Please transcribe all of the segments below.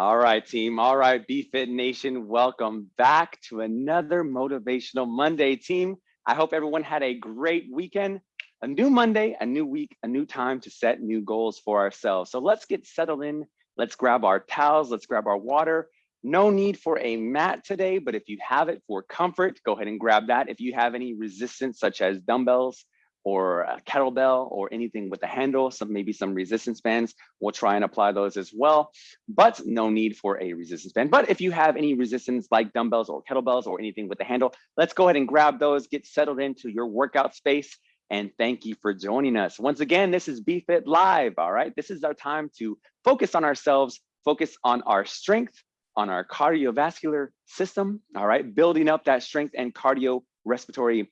All right, team. All right, BFit Nation, welcome back to another Motivational Monday, team. I hope everyone had a great weekend. A new Monday, a new week, a new time to set new goals for ourselves. So let's get settled in. Let's grab our towels. Let's grab our water. No need for a mat today, but if you have it for comfort, go ahead and grab that. If you have any resistance, such as dumbbells, or a kettlebell or anything with a handle, some maybe some resistance bands. We'll try and apply those as well, but no need for a resistance band. But if you have any resistance like dumbbells or kettlebells or anything with a handle, let's go ahead and grab those, get settled into your workout space. And thank you for joining us. Once again, this is BFit Live, all right? This is our time to focus on ourselves, focus on our strength, on our cardiovascular system, all right? Building up that strength and cardio respiratory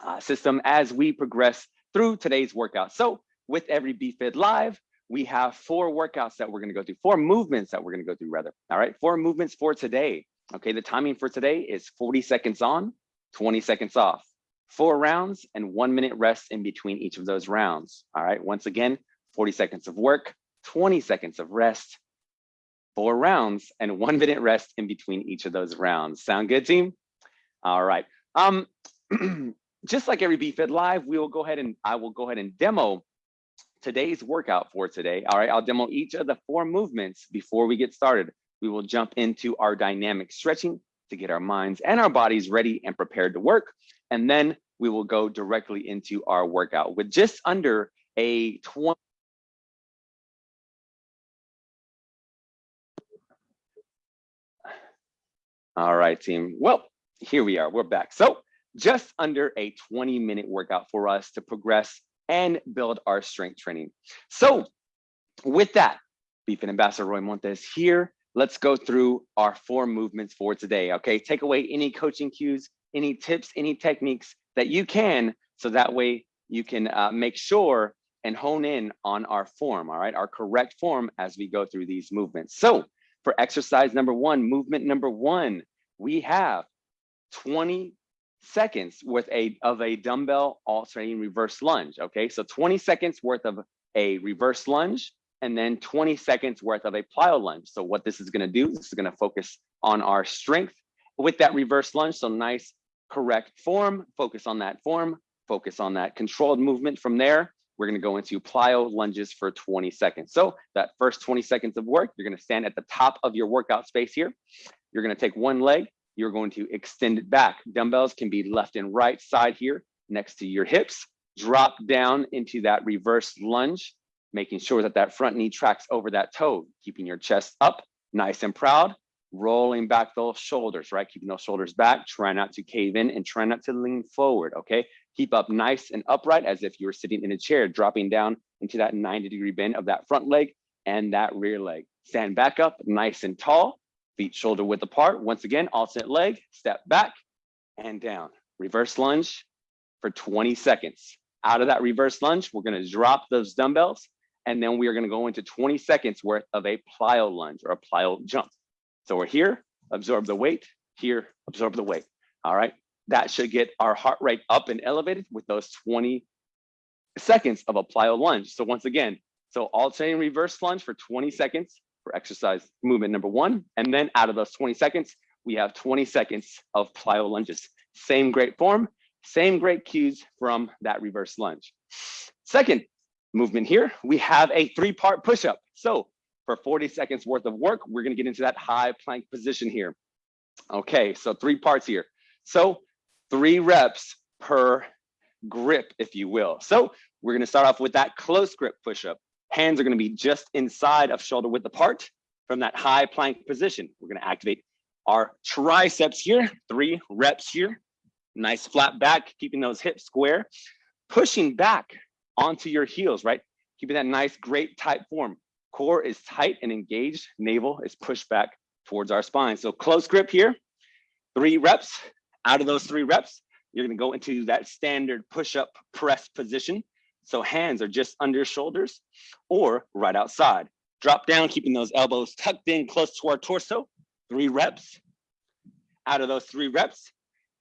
uh, system as we progress through today's workout. So with every BFit Live, we have four workouts that we're gonna go through, four movements that we're gonna go through rather, all right? Four movements for today. Okay, the timing for today is 40 seconds on, 20 seconds off, four rounds and one minute rest in between each of those rounds. All right, once again, 40 seconds of work, 20 seconds of rest, four rounds and one minute rest in between each of those rounds. Sound good, team? All right. Um, just like every BFit Live, we will go ahead and I will go ahead and demo today's workout for today. All right, I'll demo each of the four movements before we get started. We will jump into our dynamic stretching to get our minds and our bodies ready and prepared to work. And then we will go directly into our workout with just under a 20 All right, team. Well, here we are. We're back. So just under a 20 minute workout for us to progress and build our strength training. So with that, BFit Ambassador Roy Montes here. Let's go through our four movements for today. Okay, take away any coaching cues, any tips, any techniques that you can, so that way you can uh, make sure and hone in on our form, all right, our correct form as we go through these movements. So for exercise number one, movement number one, we have 20 seconds worth a, of a dumbbell alternating reverse lunge. Okay, so 20 seconds worth of a reverse lunge and then 20 seconds worth of a plyo lunge. So what this is gonna do, this is gonna focus on our strength with that reverse lunge. So nice, correct form, focus on that form, focus on that controlled movement from there. We're gonna go into plyo lunges for 20 seconds. So that first 20 seconds of work, you're gonna stand at the top of your workout space here. You're gonna take one leg, you're going to extend it back. Dumbbells can be left and right side here next to your hips. Drop down into that reverse lunge, making sure that that front knee tracks over that toe, keeping your chest up, nice and proud, rolling back those shoulders, right? Keeping those shoulders back, try not to cave in and try not to lean forward, okay? Keep up nice and upright as if you were sitting in a chair, dropping down into that 90 degree bend of that front leg and that rear leg. Stand back up nice and tall, feet shoulder width apart. Once again, alternate leg, step back and down. Reverse lunge for 20 seconds. Out of that reverse lunge, we're gonna drop those dumbbells and then we are gonna go into 20 seconds worth of a plyo lunge or a plyo jump. So we're here, absorb the weight, here, absorb the weight. All right, that should get our heart rate up and elevated with those 20 seconds of a plyo lunge. So once again, so alternating reverse lunge for 20 seconds, for exercise movement number one. And then out of those 20 seconds, we have 20 seconds of plyo lunges. Same great form, same great cues from that reverse lunge. Second movement here, we have a three-part push-up. So for 40 seconds worth of work, we're gonna get into that high plank position here. Okay, so three parts here. So three reps per grip, if you will. So we're gonna start off with that close grip push-up. Hands are gonna be just inside of shoulder width apart from that high plank position. We're gonna activate our triceps here, three reps here. Nice flat back, keeping those hips square. Pushing back onto your heels, right? Keeping that nice, great tight form. Core is tight and engaged. Navel is pushed back towards our spine. So close grip here, three reps. Out of those three reps, you're gonna go into that standard push-up press position. So hands are just under shoulders or right outside. Drop down, keeping those elbows tucked in close to our torso. Three reps. Out of those three reps,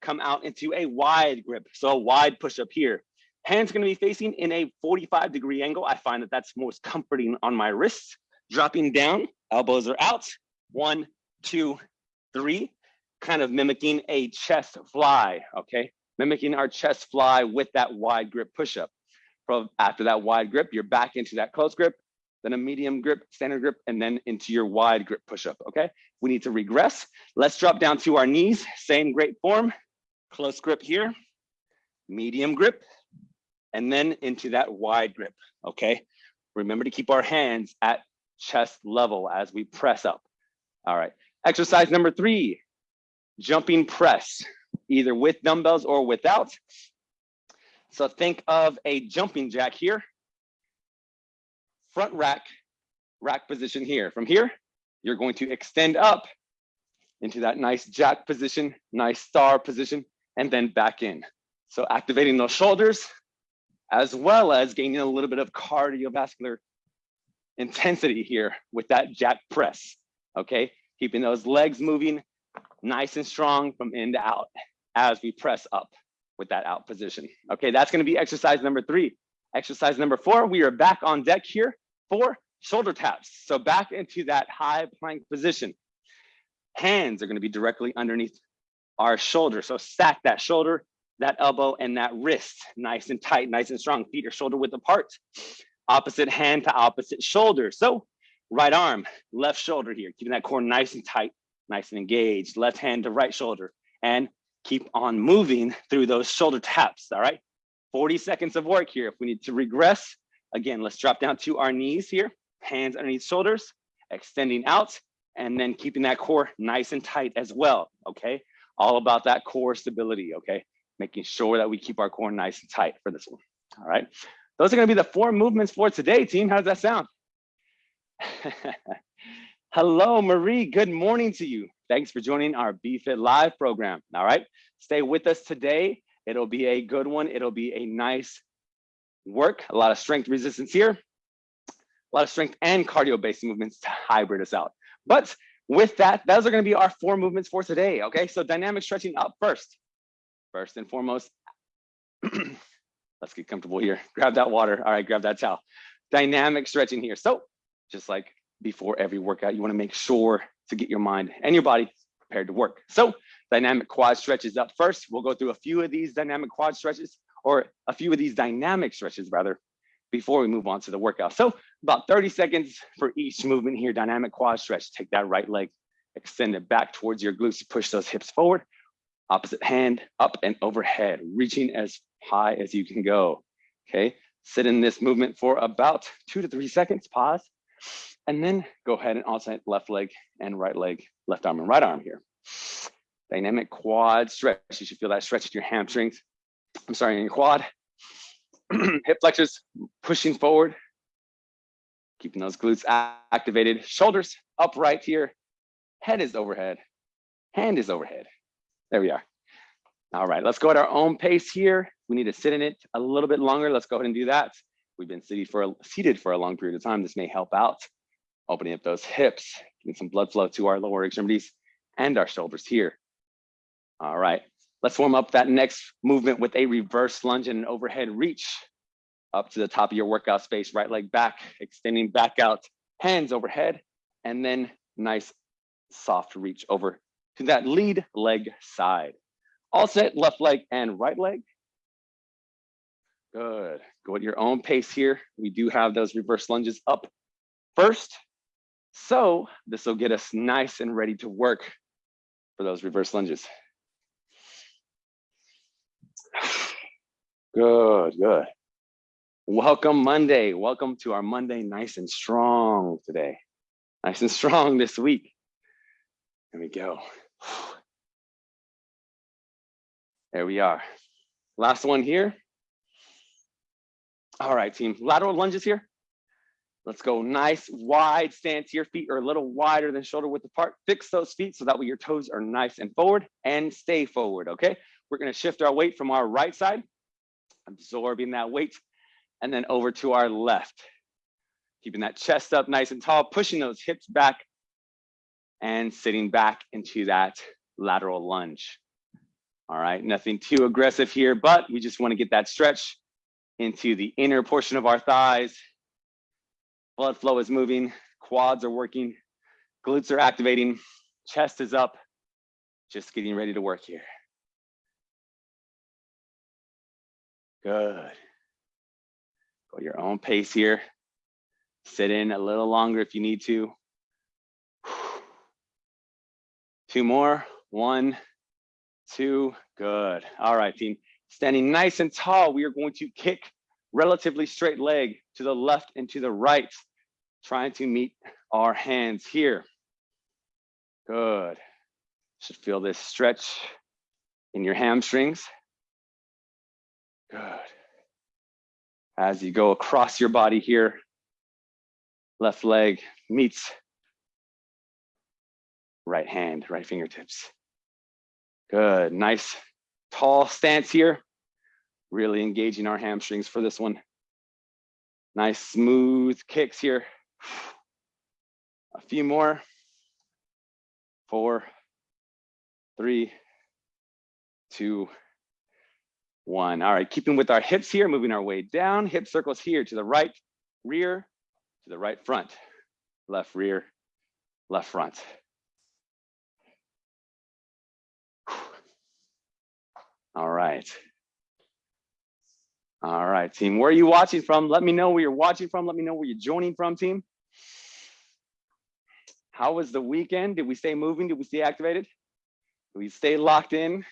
come out into a wide grip. So a wide push up here. Hands gonna be facing in a 45 degree angle. I find that that's most comforting on my wrists. Dropping down, elbows are out, One, two, three, kind of mimicking a chest fly, okay? Mimicking our chest fly with that wide grip push-up. After that wide grip, you're back into that close grip, then a medium grip, standard grip, and then into your wide grip push-up, okay? We need to regress. Let's drop down to our knees, same great form, close grip here, medium grip, and then into that wide grip, okay? Remember to keep our hands at chest level as we press up. All right, exercise number three, jumping press, either with dumbbells or without. So think of a jumping jack here, front rack, rack position here. From here, you're going to extend up into that nice jack position, nice star position, and then back in. So activating those shoulders, as well as gaining a little bit of cardiovascular intensity here with that jack press, okay? Keeping those legs moving nice and strong from in to out as we press up with that out position. Okay, that's gonna be exercise number three. Exercise number four, we are back on deck here for shoulder taps. So back into that high plank position. Hands are gonna be directly underneath our shoulder. So stack that shoulder, that elbow, and that wrist nice and tight, nice and strong. Feet are shoulder width apart. Opposite hand to opposite shoulder. So right arm, left shoulder here, keeping that core nice and tight, nice and engaged. Left hand to right shoulder. And keep on moving through those shoulder taps, all right? 40 seconds of work here. If we need to regress, again, let's drop down to our knees here, hands underneath shoulders, extending out, and then keeping that core nice and tight as well, okay? All about that core stability, okay? Making sure that we keep our core nice and tight for this one, all right? Those are gonna be the four movements for today, team. How does that sound? Hello, Marie. Good morning to you. Thanks for joining our BFit Live program. All right, stay with us today. It'll be a good one. It'll be a nice work, a lot of strength resistance here, a lot of strength and cardio-based movements to hybrid us out. But with that, those are gonna be our four movements for today, okay? So dynamic stretching up first. First and foremost, let's get comfortable here. Grab that water. All right, grab that towel. Dynamic stretching here. So just like before every workout, you wanna make sure to get your mind and your body prepared to work. So dynamic quad stretches up first. We'll go through a few of these dynamic quad stretches or a few of these dynamic stretches rather before we move on to the workout. So about 30 seconds for each movement here, dynamic quad stretch. Take that right leg, extend it back towards your glutes, push those hips forward. Opposite hand up and overhead, reaching as high as you can go. Okay, sit in this movement for about two to three seconds, pause. And then go ahead and alternate left leg and right leg, left arm and right arm here. Dynamic quad stretch. You should feel that stretch in your hamstrings. I'm sorry, in your quad. Hip flexors pushing forward. Keeping those glutes activated. Shoulders upright here. Head is overhead. Hand is overhead. There we are. All right, let's go at our own pace here. We need to sit in it a little bit longer. Let's go ahead and do that. We've been seated for, seated for a long period of time. This may help out opening up those hips, getting some blood flow to our lower extremities and our shoulders here. All right, let's warm up that next movement with a reverse lunge and an overhead reach up to the top of your workout space, right leg back, extending back out, hands overhead, and then nice soft reach over to that lead leg side. All set, left leg and right leg. Good, go at your own pace here. We do have those reverse lunges up first so this will get us nice and ready to work for those reverse lunges. Good, good. Welcome Monday. Welcome to our Monday nice and strong today. Nice and strong this week. There we go. There we are. Last one here. All right, team. Lateral lunges here. Let's go nice wide stance. Your feet are a little wider than shoulder width apart. Fix those feet so that way your toes are nice and forward and stay forward, okay? We're gonna shift our weight from our right side, absorbing that weight, and then over to our left. Keeping that chest up nice and tall, pushing those hips back and sitting back into that lateral lunge. All right, nothing too aggressive here, but we just wanna get that stretch into the inner portion of our thighs, blood flow is moving, quads are working, Glutes are activating, chest is up, just getting ready to work here. Good. Go your own pace here. Sit in a little longer if you need to. Two more. One, two, good. All right, team. Standing nice and tall, we are going to kick relatively straight leg to the left and to the right, trying to meet our hands here. Good. Should feel this stretch in your hamstrings. Good. As you go across your body here, left leg meets right hand, right fingertips. Good, nice tall stance here. Really engaging our hamstrings for this one. Nice smooth kicks here. A few more. Four, three, two, one. All right, keeping with our hips here, moving our way down. Hip circles here to the right rear, to the right front. Left rear, left front. All right. All right, team. Where are you watching from? Let me know where you're watching from. Let me know where you're joining from, team. How was the weekend? Did we stay moving? Did we stay activated? Did we stay locked in?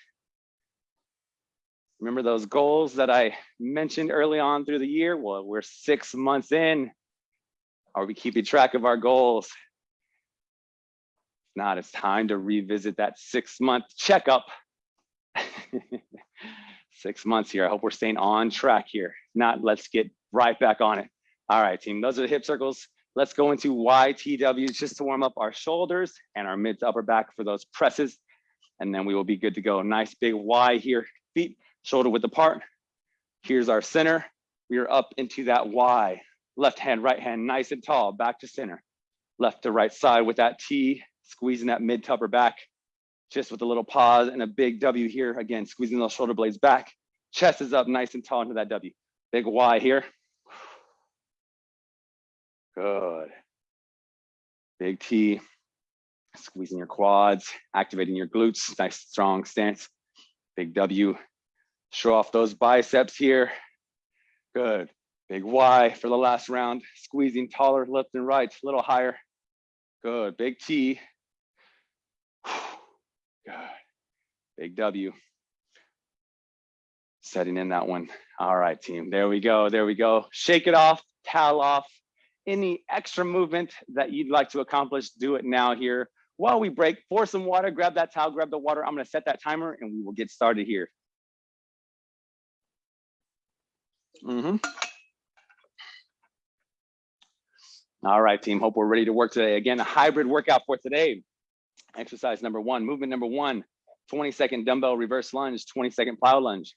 Remember those goals that I mentioned early on through the year? Well, we're six months in. Are we keeping track of our goals? If not, it's time to revisit that six month checkup. six months here. I hope we're staying on track here. Not, let's get right back on it. All right, team, those are the hip circles. Let's go into YTWs just to warm up our shoulders and our mid to upper back for those presses. And then we will be good to go. Nice big Y here, feet shoulder width apart. Here's our center. We are up into that Y. Left hand, right hand, nice and tall, back to center. Left to right side with that T, squeezing that mid to upper back just with a little pause and a big W here. Again, squeezing those shoulder blades back. Chest is up nice and tall into that W. Big Y here. Good. Big T, squeezing your quads, activating your glutes. Nice strong stance. Big W. Show off those biceps here. Good. Big Y for the last round. Squeezing taller left and right, a little higher. Good. Big T. Good. Big W. Setting in that one. All right, team. There we go. There we go. Shake it off, towel off. Any extra movement that you'd like to accomplish, do it now here. While we break, pour some water, grab that towel, grab the water. I'm going to set that timer and we will get started here. Mm -hmm. All right, team. Hope we're ready to work today. Again, a hybrid workout for today. Exercise number one, movement number one, 20 second dumbbell reverse lunge, 20 second plyo lunge.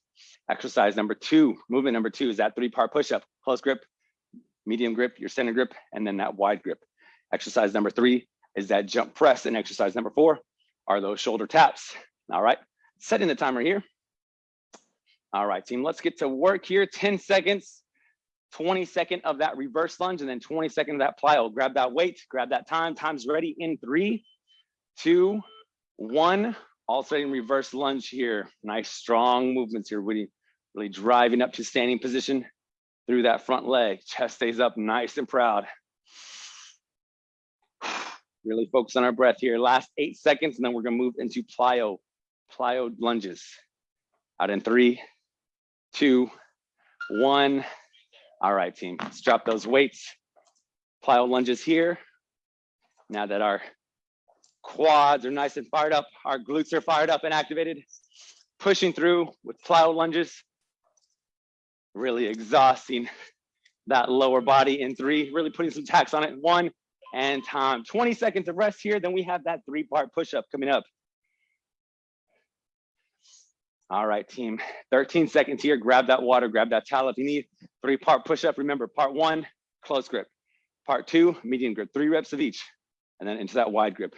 Exercise number two, movement number two is that three part push up, close grip, medium grip, your center grip, and then that wide grip. Exercise number three is that jump press. And exercise number four are those shoulder taps. All right, setting the timer here. All right, team, let's get to work here. 10 seconds, 20 second of that reverse lunge, and then 20 second of that plyo. Grab that weight, grab that time. Time's ready in three, two, one. Alternating reverse lunge here. Nice strong movements here, really, really driving up to standing position through that front leg. Chest stays up nice and proud. Really focus on our breath here. Last eight seconds, and then we're gonna move into plyo, plyo lunges. Out in three, two, one. All right, team, let's drop those weights. Plyo lunges here. Now that our quads are nice and fired up. Our glutes are fired up and activated. Pushing through with plyo lunges. Really exhausting that lower body in three, really putting some tax on it. One and time. 20 seconds of rest here. Then we have that three part push up coming up. All right, team. 13 seconds here. Grab that water, grab that towel if you need. Three part push up. Remember, part one, close grip. Part two, medium grip. Three reps of each. And then into that wide grip.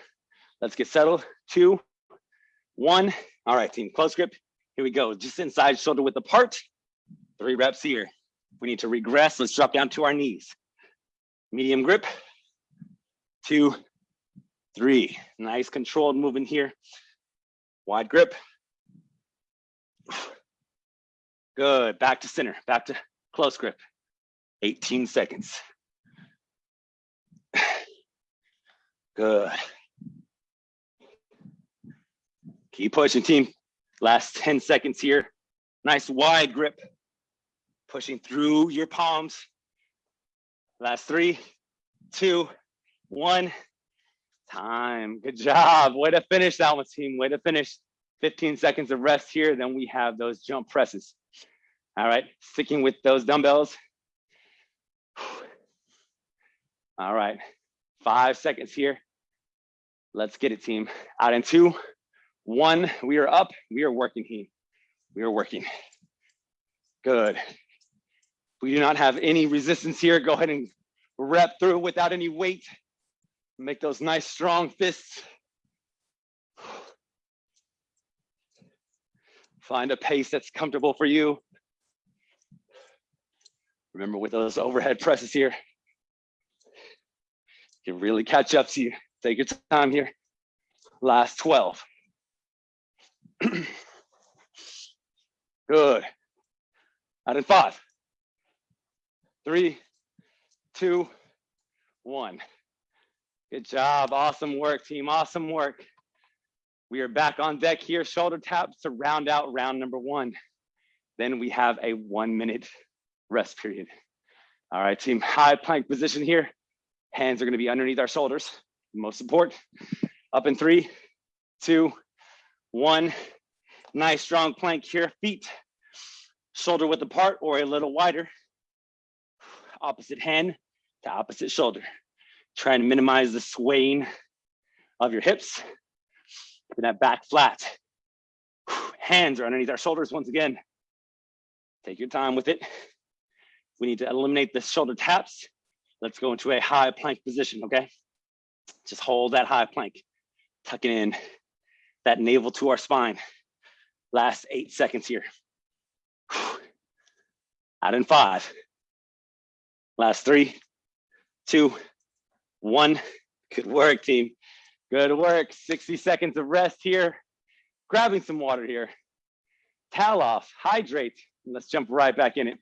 Let's get settled. Two, one. All right, team, close grip. Here we go. Just inside shoulder width apart. Three reps here. We need to regress. Let's drop down to our knees. Medium grip. Two, three. Nice controlled movement here. Wide grip. Good, back to center, back to close grip. 18 seconds. Good. Keep pushing team. Last 10 seconds here. Nice wide grip. Pushing through your palms. Last three, two, one. Time. Good job. Way to finish that one, team. Way to finish. 15 seconds of rest here. Then we have those jump presses. All right. Sticking with those dumbbells. All right. Five seconds here. Let's get it, team. Out in two, one. We are up. We are working, team. We are working. Good. We do not have any resistance here. Go ahead and rep through without any weight. Make those nice strong fists. Find a pace that's comfortable for you. Remember with those overhead presses here, can really catch up to you. Take your time here. Last 12. Good. Out in five, three, two, one. Good job. Awesome work, team. Awesome work. We are back on deck here. Shoulder taps to round out round number one. Then we have a one minute rest period. All right, team. High plank position here. Hands are going to be underneath our shoulders. Most support. Up in three, two, one. Nice strong plank here. Feet shoulder width apart or a little wider. Opposite hand to opposite shoulder. Trying to minimize the swaying of your hips. Keeping that back flat. Hands are underneath our shoulders once again. Take your time with it. We need to eliminate the shoulder taps. Let's go into a high plank position, okay? Just hold that high plank, tucking in that navel to our spine. Last eight seconds here. Out in five. Last three, two, one. Good work, team. Good work. 60 seconds of rest here. Grabbing some water here. Towel off, hydrate. Let's jump right back in it.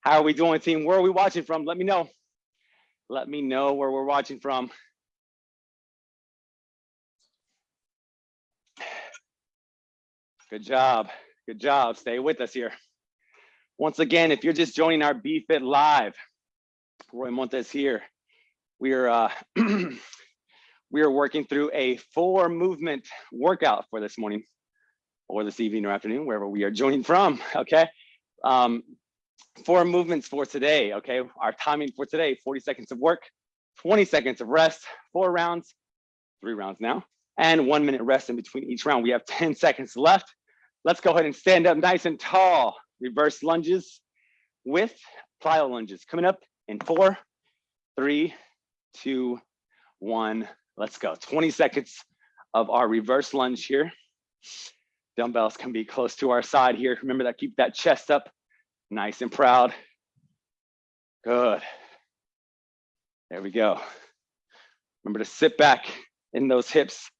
How are we doing, team? Where are we watching from? Let me know. Let me know where we're watching from. Good job. Good job. Stay with us here. Once again, if you're just joining our BFit Live, Roy Montes here. We are uh, we are working through a four movement workout for this morning, or this evening or afternoon, wherever we are joining from. Okay, um, four movements for today. Okay, our timing for today: 40 seconds of work, 20 seconds of rest, four rounds, three rounds now, and one minute rest in between each round. We have 10 seconds left. Let's go ahead and stand up nice and tall reverse lunges with plyo lunges. Coming up in four, three, two, one. Let's go. 20 seconds of our reverse lunge here. Dumbbells can be close to our side here. Remember that, keep that chest up, nice and proud. Good. There we go. Remember to sit back in those hips.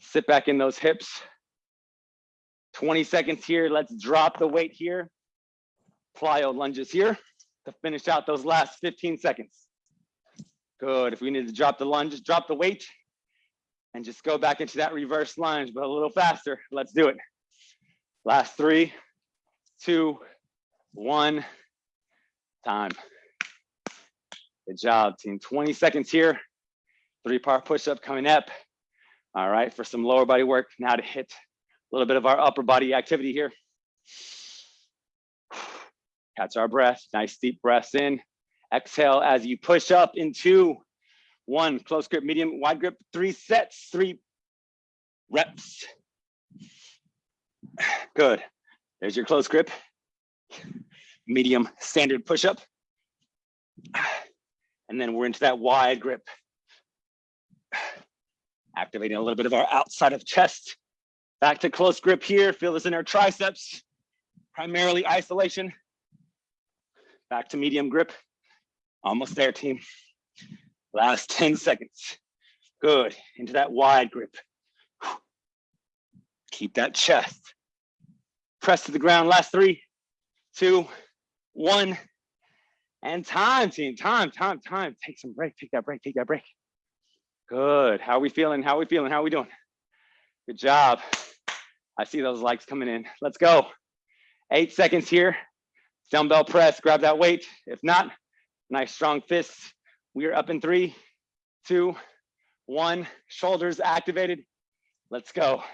Sit back in those hips. 20 seconds here. Let's drop the weight here. Plyo lunges here to finish out those last 15 seconds. Good. If we need to drop the lunge, drop the weight and just go back into that reverse lunge, but a little faster. Let's do it. Last three, two, one, time. Good job, team. 20 seconds here. Three part push up coming up. All right, for some lower body work. Now to hit a little bit of our upper body activity here. Catch our breath, nice deep breaths in. Exhale as you push up into one, close grip, medium, wide grip, three sets, three reps. Good. There's your close grip. Medium standard push up. And then we're into that wide grip. Activating a little bit of our outside of chest Back to close grip here. Feel this in our triceps, primarily isolation. Back to medium grip. Almost there, team. Last 10 seconds. Good, into that wide grip. Keep that chest. Press to the ground, last three, two, one. And time, team, time, time, time. Take some break, take that break, take that break. Good, how are we feeling? How are we feeling? How are we doing? Good job. I see those likes coming in. Let's go. Eight seconds here. Dumbbell press, grab that weight. If not, nice strong fists. We are up in three, two, one. Shoulders activated. Let's go.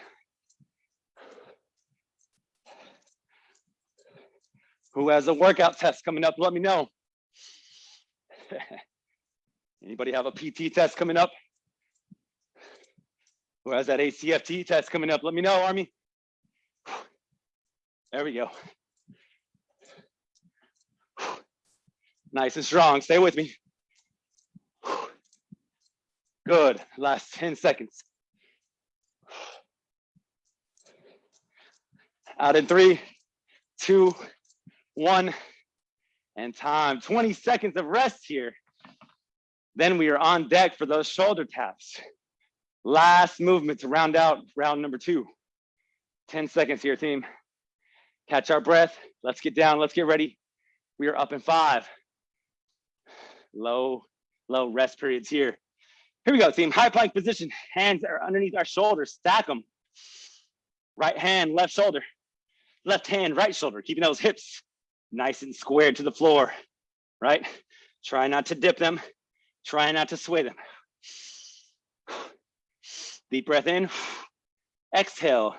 Who has a workout test coming up? Let me know. Anybody have a PT test coming up? Who has that ACFT test coming up? Let me know, Army. There we go. Nice and strong. Stay with me. Good. Last 10 seconds. Out in three, two, one, and time. 20 seconds of rest here. Then we are on deck for those shoulder taps. Last movement to round out round number two. 10 seconds here, team. Catch our breath. Let's get down. Let's get ready. We are up in five. Low, low rest periods here. Here we go, team. High plank position. Hands are underneath our shoulders. Stack them. Right hand, left shoulder. Left hand, right shoulder. Keeping those hips nice and squared to the floor, right? Try not to dip them. Try not to sway them. Deep breath in. Exhale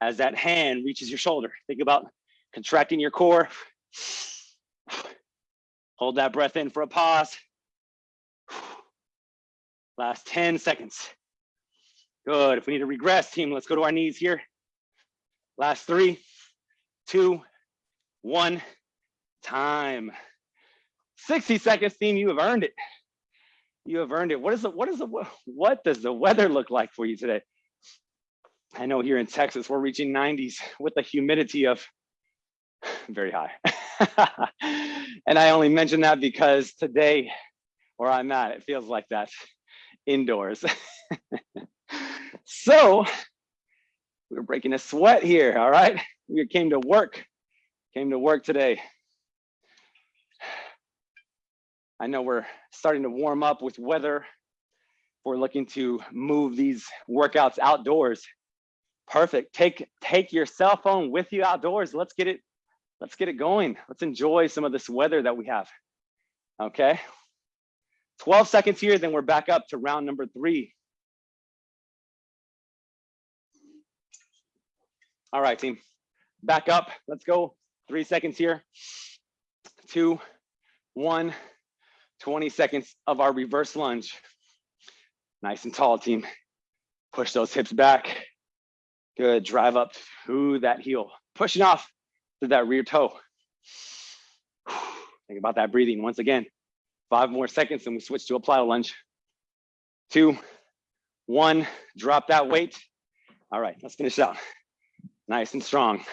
as that hand reaches your shoulder. Think about contracting your core. Hold that breath in for a pause. Last 10 seconds. Good. If we need to regress, team, let's go to our knees here. Last three, two, one, time. 60 seconds, team, you have earned it. You have earned it. What is the, what is the, what does the weather look like for you today? I know here in Texas, we're reaching 90s with the humidity of very high. and I only mention that because today, where I'm at, it feels like that indoors. so we're breaking a sweat here, all right? We came to work, came to work today. I know we're starting to warm up with weather. We're looking to move these workouts outdoors. Perfect. Take take your cell phone with you outdoors. Let's get it let's get it going. Let's enjoy some of this weather that we have. Okay. 12 seconds here, then we're back up to round number three. All right, team. Back up. Let's go. Three seconds here. Two, one, 20 seconds of our reverse lunge. Nice and tall, team. Push those hips back. Good. Drive up to that heel. Pushing off to that rear toe. Think about that breathing once again. Five more seconds and we switch to a plyo lunge. Two, one, drop that weight. All right, let's finish out. Nice and strong.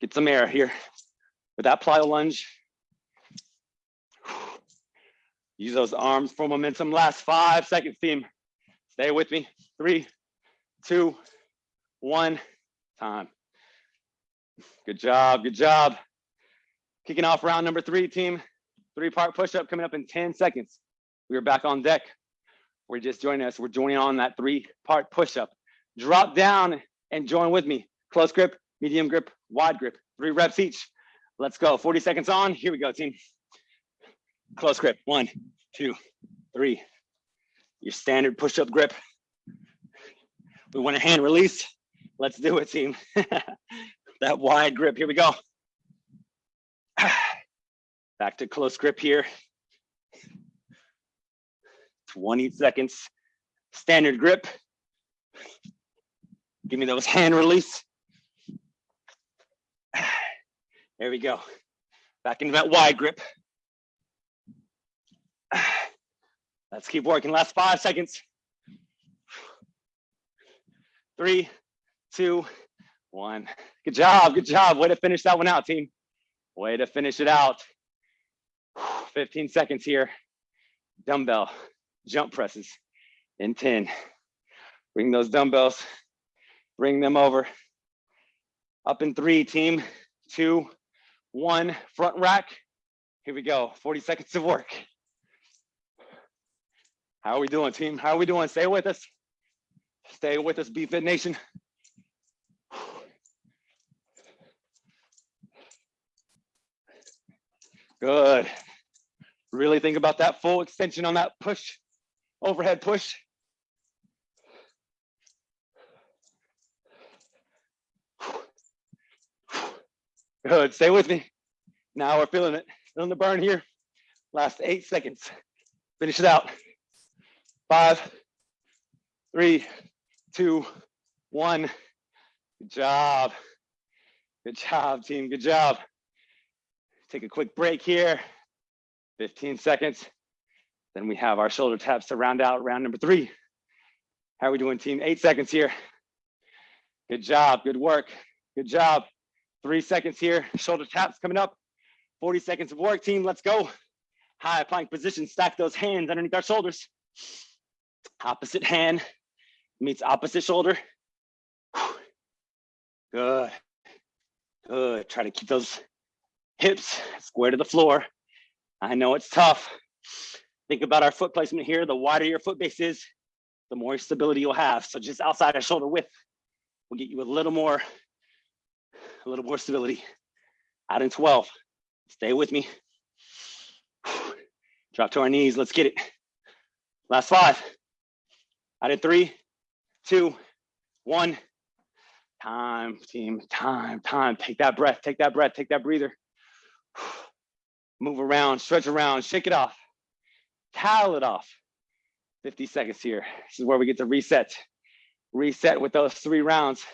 Get some air here with that plyo lunge. Use those arms for momentum. Last five seconds, team. Stay with me. Three, two, one, time. Good job, good job. Kicking off round number three, team. Three part push up coming up in 10 seconds. We are back on deck. We're just joining us. We're joining on that three part push up. Drop down and join with me. Close grip, medium grip, wide grip, three reps each. Let's go. 40 seconds on. Here we go, team. Close grip. One, two, three. Your standard push up grip. We want a hand release. Let's do it, team. that wide grip. Here we go. Back to close grip here. 20 seconds. Standard grip. Give me those hand release. There we go. Back into that wide grip. Let's keep working. Last five seconds. Three, two, one. Good job. Good job. Way to finish that one out, team. Way to finish it out. 15 seconds here. Dumbbell jump presses. in 10. Bring those dumbbells, bring them over. Up in three, team, two, one, front rack. Here we go, 40 seconds of work. How are we doing, team? How are we doing? Stay with us. Stay with us, BFit Nation. Good. Really think about that full extension on that push, overhead push. Good, stay with me. Now we're feeling it, feeling the burn here. Last eight seconds. Finish it out. Five, three, two, one. Good job. Good job, team, good job. Take a quick break here, 15 seconds. Then we have our shoulder taps to round out round number three. How are we doing, team? Eight seconds here. Good job, good work, good job. Three seconds here, shoulder taps coming up. 40 seconds of work, team, let's go. High plank position, stack those hands underneath our shoulders. Opposite hand meets opposite shoulder. Good, good. Try to keep those hips square to the floor. I know it's tough. Think about our foot placement here. The wider your foot base is, the more stability you'll have. So just outside of shoulder width will get you a little more, a little more stability. Out in 12, stay with me. Drop to our knees, let's get it. Last five. Out in three, two, one. Time, team, time, time. Take that breath, take that breath, take that breather. Move around, stretch around, shake it off. Towel it off. 50 seconds here. This is where we get to reset. Reset with those three rounds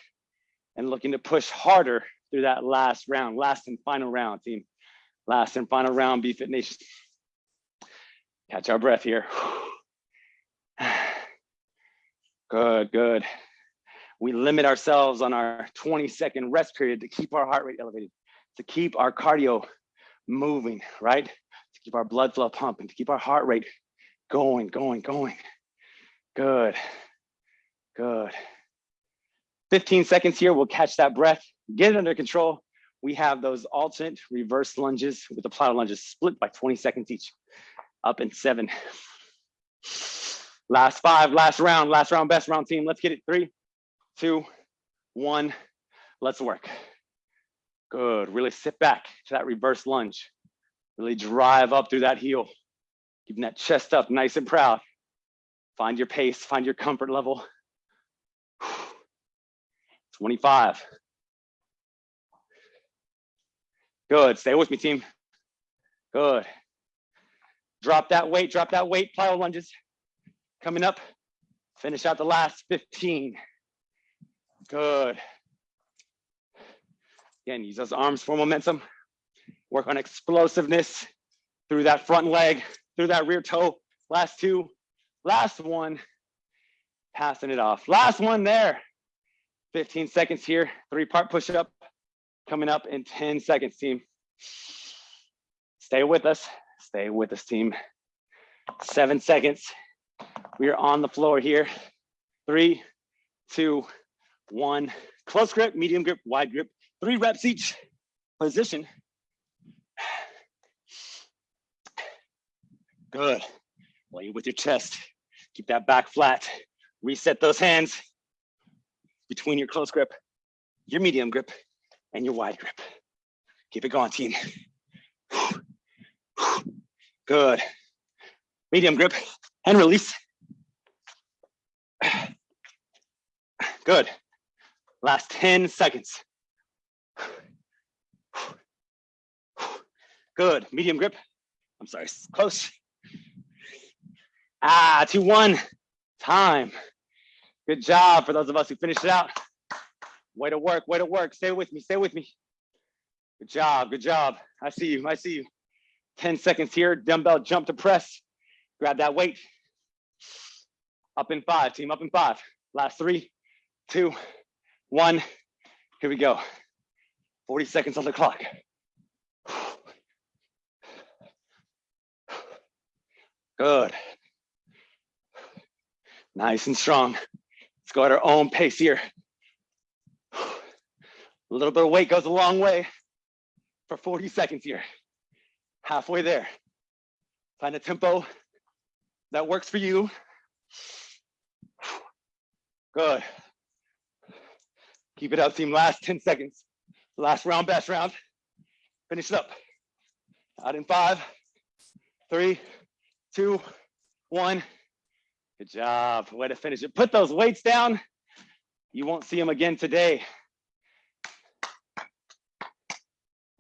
and looking to push harder through that last round, last and final round, team. Last and final round, BFit Nation. Catch our breath here. Good, good. We limit ourselves on our 20 second rest period to keep our heart rate elevated, to keep our cardio moving, right? To keep our blood flow pumping, to keep our heart rate going, going, going. Good, good. 15 seconds here, we'll catch that breath, get it under control. We have those alternate reverse lunges with the plyo lunges split by 20 seconds each. Up in seven. Last five, last round, last round, best round team. Let's get it. Three, two, one. Let's work. Good. Really sit back to that reverse lunge. Really drive up through that heel. Keeping that chest up nice and proud. Find your pace, find your comfort level. 25. Good. Stay with me, team. Good. Drop that weight, drop that weight, plyo lunges. Coming up, finish out the last 15. Good. Again, use those arms for momentum. Work on explosiveness through that front leg, through that rear toe. Last two, last one. Passing it off. Last one there. 15 seconds here, three part push up coming up in 10 seconds, team. Stay with us, stay with us, team. Seven seconds. We are on the floor here. Three, two, one. Close grip, medium grip, wide grip. Three reps each position. Good. Lay with your chest. Keep that back flat. Reset those hands between your close grip, your medium grip, and your wide grip. Keep it going, team. Good. Medium grip and release. Good. Last 10 seconds. Good. Medium grip. I'm sorry, close. Ah, two, one. Time. Good job for those of us who finished it out. Way to work, way to work. Stay with me, stay with me. Good job, good job. I see you, I see you. 10 seconds here, dumbbell jump to press. Grab that weight. Up in five, team, up in five. Last three, two, one. Here we go. 40 seconds on the clock. Good. Nice and strong. Let's go at our own pace here. A little bit of weight goes a long way for 40 seconds here. Halfway there. Find a tempo that works for you. Good. Keep it up, team. Last 10 seconds. Last round, best round. Finish it up. Out in five, three, two, one. Good job. Way to finish it. Put those weights down. You won't see them again today.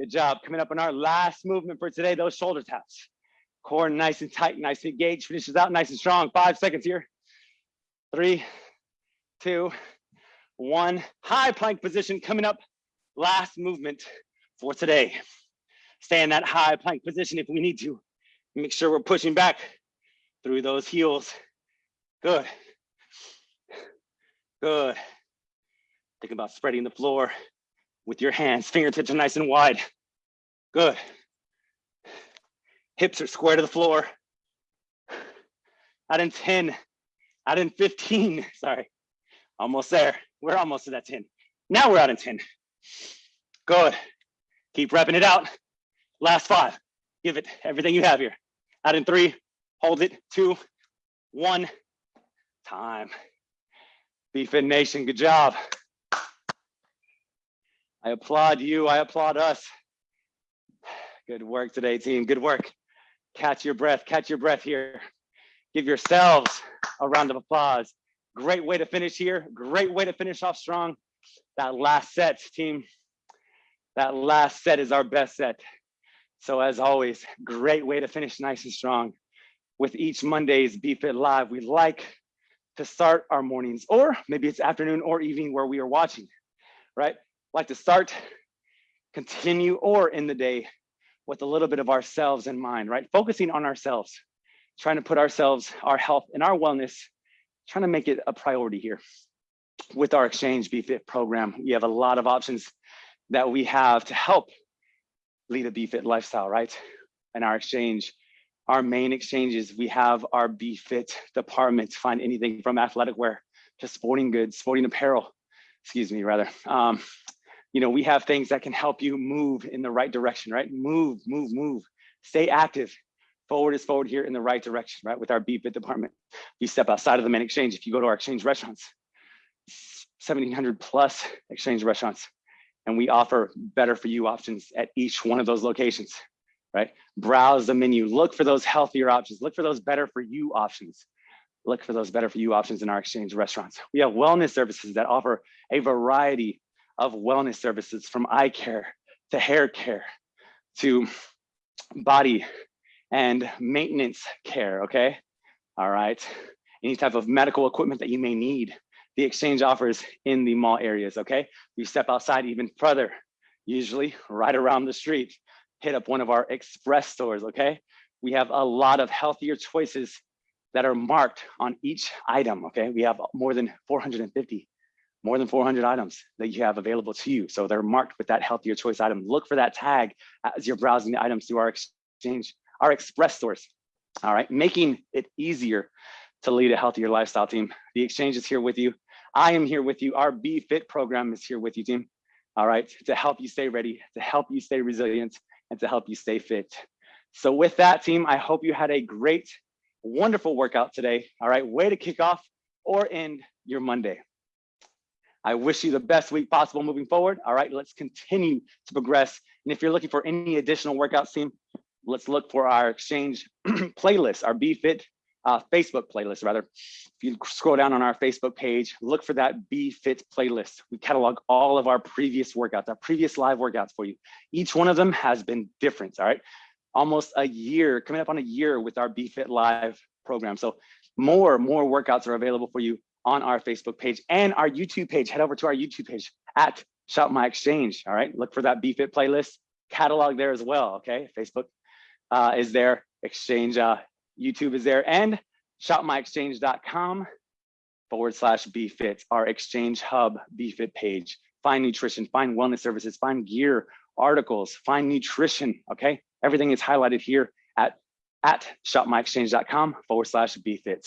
Good job. Coming up on our last movement for today, those shoulder taps. Core nice and tight, nice and engaged. Finishes out nice and strong. Five seconds here. Three, two, one. High plank position coming up. Last movement for today. Stay in that high plank position if we need to. Make sure we're pushing back through those heels. Good. Good. Think about spreading the floor with your hands. Fingertips are nice and wide. Good. Hips are square to the floor. Out in 10, out in 15, sorry. Almost there. We're almost to that 10. Now we're out in 10. Good. Keep repping it out. Last five. Give it everything you have here. Out in three, hold it, two, one, time. BFit Nation, good job. I applaud you, I applaud us. Good work today, team, good work. Catch your breath, catch your breath here. Give yourselves a round of applause. Great way to finish here, great way to finish off strong. That last set, team, that last set is our best set. So as always, great way to finish nice and strong. With each Monday's BFit Live, we like to start our mornings, or maybe it's afternoon or evening where we are watching, right? Like to start, continue, or in the day with a little bit of ourselves in mind, right? Focusing on ourselves, trying to put ourselves, our health and our wellness, trying to make it a priority here. With our Exchange BFit program, we have a lot of options that we have to help lead a BFit lifestyle, right? And our exchange, our main exchanges, we have our BFit department, find anything from athletic wear to sporting goods, sporting apparel, excuse me, rather. Um, you know, we have things that can help you move in the right direction, right? Move, move, move, stay active. Forward is forward here in the right direction, right? With our BFit department. You step outside of the main exchange, if you go to our exchange restaurants, 1700 plus exchange restaurants, and we offer better for you options at each one of those locations, right? Browse the menu, look for those healthier options, look for those better for you options. Look for those better for you options in our exchange restaurants. We have wellness services that offer a variety of wellness services from eye care to hair care to body and maintenance care, okay? All right, any type of medical equipment that you may need the exchange offers in the mall areas, okay? We step outside even further, usually right around the street, hit up one of our express stores, okay? We have a lot of healthier choices that are marked on each item, okay? We have more than 450, more than 400 items that you have available to you. So they're marked with that healthier choice item. Look for that tag as you're browsing the items through our exchange, our express stores, all right? Making it easier to lead a healthier lifestyle team. The exchange is here with you I am here with you. Our BFit program is here with you, team. All right, to help you stay ready, to help you stay resilient, and to help you stay fit. So with that, team, I hope you had a great, wonderful workout today. All right, way to kick off or end your Monday. I wish you the best week possible moving forward. All right, let's continue to progress. And if you're looking for any additional workouts, team, let's look for our exchange playlist, our BFit uh, Facebook playlist rather. If you scroll down on our Facebook page, look for that BFit playlist. We catalog all of our previous workouts, our previous live workouts for you. Each one of them has been different, all right? Almost a year, coming up on a year with our BFit Live program. So more, more workouts are available for you on our Facebook page and our YouTube page. Head over to our YouTube page at Shop My Exchange, all right? Look for that BFit playlist, catalog there as well, okay? Facebook uh, is there, Exchange uh, YouTube is there, and shopmyexchange.com forward slash BFit, our exchange hub BFit page. Find nutrition, find wellness services, find gear, articles, find nutrition, okay? Everything is highlighted here at, at shopmyexchange.com forward slash BFit.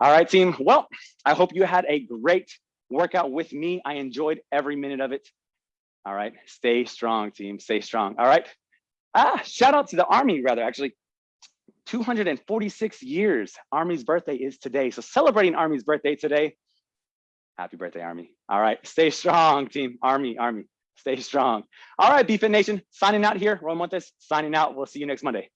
All right, team. Well, I hope you had a great workout with me. I enjoyed every minute of it. All right, stay strong, team. Stay strong. All right. Ah, shout out to the Army, rather, actually. 246 years. Army's birthday is today. So celebrating Army's birthday today. Happy birthday, Army. All right, stay strong, team. Army, Army, stay strong. All right, BFit Nation, signing out here. Roy Montes signing out. We'll see you next Monday.